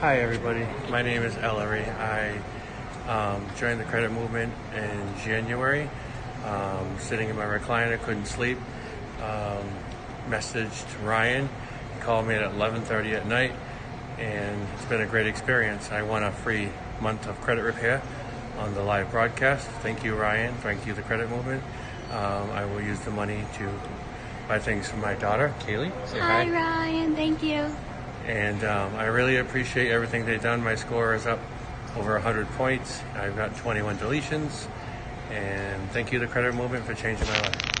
Hi, everybody. My name is Ellery. I um, joined the credit movement in January. Um, sitting in my recliner, couldn't sleep. Um, messaged Ryan. He called me at 11:30 at night, and it's been a great experience. I won a free month of credit repair on the live broadcast. Thank you, Ryan. Thank you, the credit movement. Um, I will use the money to buy things for my daughter, Kaylee. Say Hi, Ryan. Thank you. And um, I really appreciate everything they've done. My score is up over 100 points. I've got 21 deletions, and thank you, the credit movement, for changing my life.